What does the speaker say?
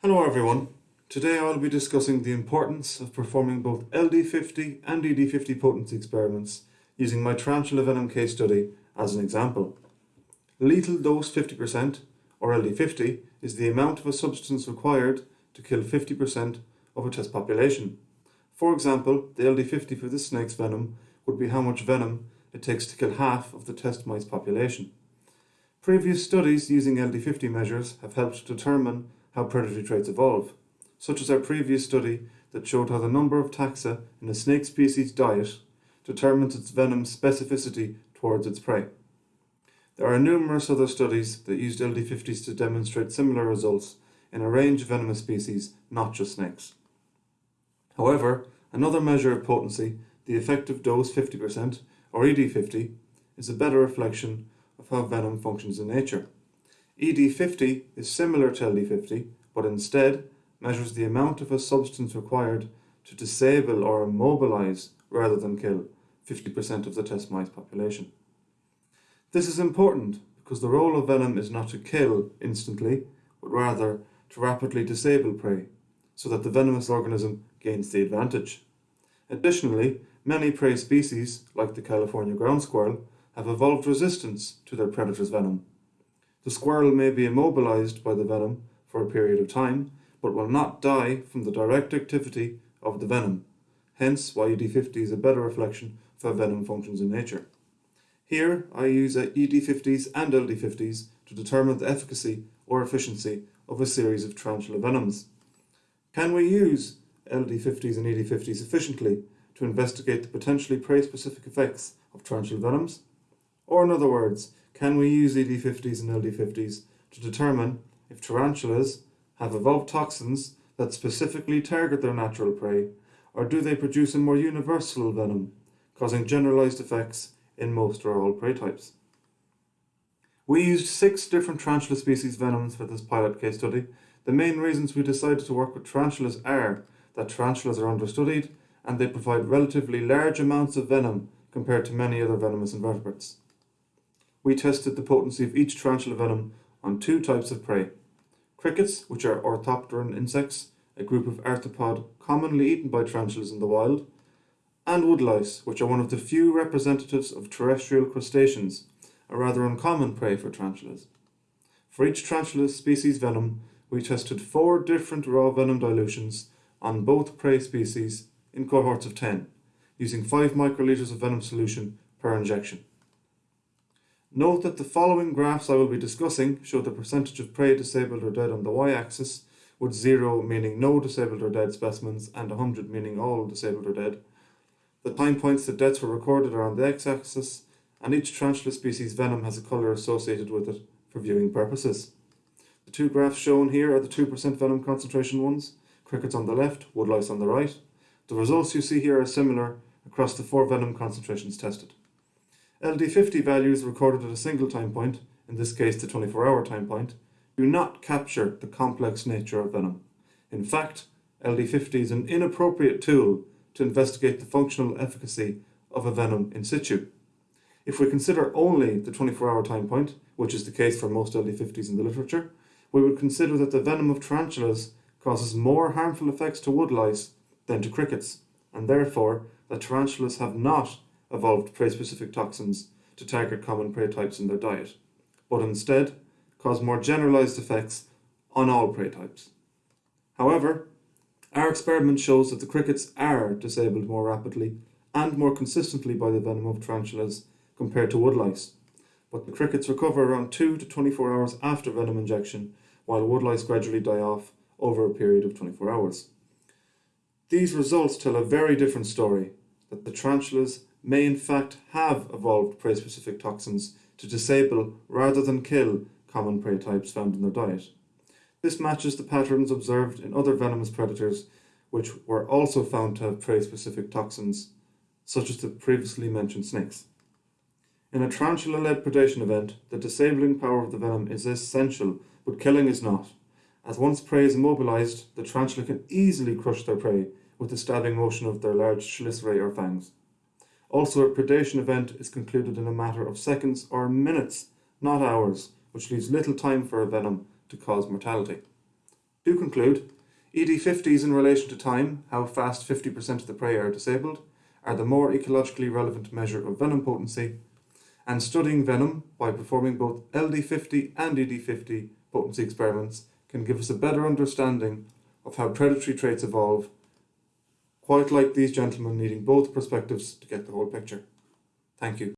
Hello everyone. Today I'll be discussing the importance of performing both LD50 and ED50 potency experiments using my tarantula venom case study as an example. Lethal dose 50% or LD50 is the amount of a substance required to kill 50% of a test population. For example, the LD50 for this snake's venom would be how much venom it takes to kill half of the test mice population. Previous studies using LD50 measures have helped determine how predatory traits evolve, such as our previous study that showed how the number of taxa in a snake species diet determines its venom specificity towards its prey. There are numerous other studies that used LD50s to demonstrate similar results in a range of venomous species, not just snakes. However, another measure of potency, the effective dose 50%, or ED50, is a better reflection of how venom functions in nature. ED50 is similar to LD50, but instead measures the amount of a substance required to disable or immobilize rather than kill 50% of the test mice population. This is important because the role of venom is not to kill instantly, but rather to rapidly disable prey, so that the venomous organism gains the advantage. Additionally, many prey species, like the California ground squirrel, have evolved resistance to their predator's venom. The squirrel may be immobilized by the venom for a period of time, but will not die from the direct activity of the venom, hence why ED50 is a better reflection how venom functions in nature. Here, I use ED50s and LD50s to determine the efficacy or efficiency of a series of tarantula venoms. Can we use LD50s and ED50s efficiently to investigate the potentially prey-specific effects of tarantula venoms? Or in other words, can we use ED50s and LD50s to determine if tarantulas have evolved toxins that specifically target their natural prey, or do they produce a more universal venom, causing generalized effects in most or all prey types? We used six different tarantula species venoms for this pilot case study. The main reasons we decided to work with tarantulas are that tarantulas are understudied and they provide relatively large amounts of venom compared to many other venomous invertebrates. We tested the potency of each tarantula venom on two types of prey. Crickets, which are orthopteran insects, a group of arthropod commonly eaten by tarantulas in the wild, and woodlice, which are one of the few representatives of terrestrial crustaceans, a rather uncommon prey for tarantulas. For each tarantula species venom, we tested four different raw venom dilutions on both prey species in cohorts of 10, using 5 microliters of venom solution per injection. Note that the following graphs I will be discussing show the percentage of prey disabled or dead on the y-axis, with 0 meaning no disabled or dead specimens and 100 meaning all disabled or dead. The time points that deaths were recorded are on the x-axis, and each tarantula species venom has a colour associated with it for viewing purposes. The two graphs shown here are the 2% venom concentration ones, crickets on the left, woodlice on the right. The results you see here are similar across the four venom concentrations tested. LD50 values recorded at a single time point, in this case the 24 hour time point, do not capture the complex nature of venom. In fact, LD50 is an inappropriate tool to investigate the functional efficacy of a venom in situ. If we consider only the 24 hour time point, which is the case for most LD50s in the literature, we would consider that the venom of tarantulas causes more harmful effects to woodlice than to crickets, and therefore that tarantulas have not evolved prey-specific toxins to target common prey types in their diet, but instead cause more generalized effects on all prey types. However, our experiment shows that the crickets are disabled more rapidly and more consistently by the venom of tarantulas compared to woodlice, but the crickets recover around 2 to 24 hours after venom injection, while woodlice gradually die off over a period of 24 hours. These results tell a very different story, that the tarantulas may in fact have evolved prey-specific toxins to disable rather than kill common prey types found in their diet. This matches the patterns observed in other venomous predators which were also found to have prey-specific toxins, such as the previously mentioned snakes. In a tarantula-led predation event, the disabling power of the venom is essential, but killing is not. As once prey is immobilized, the tarantula can easily crush their prey with the stabbing motion of their large chelicerae or fangs. Also, a predation event is concluded in a matter of seconds or minutes, not hours, which leaves little time for a venom to cause mortality. To conclude, ED50s in relation to time, how fast 50% of the prey are disabled, are the more ecologically relevant measure of venom potency, and studying venom by performing both LD50 and ED50 potency experiments can give us a better understanding of how predatory traits evolve, quite like these gentlemen needing both perspectives to get the whole picture. Thank you.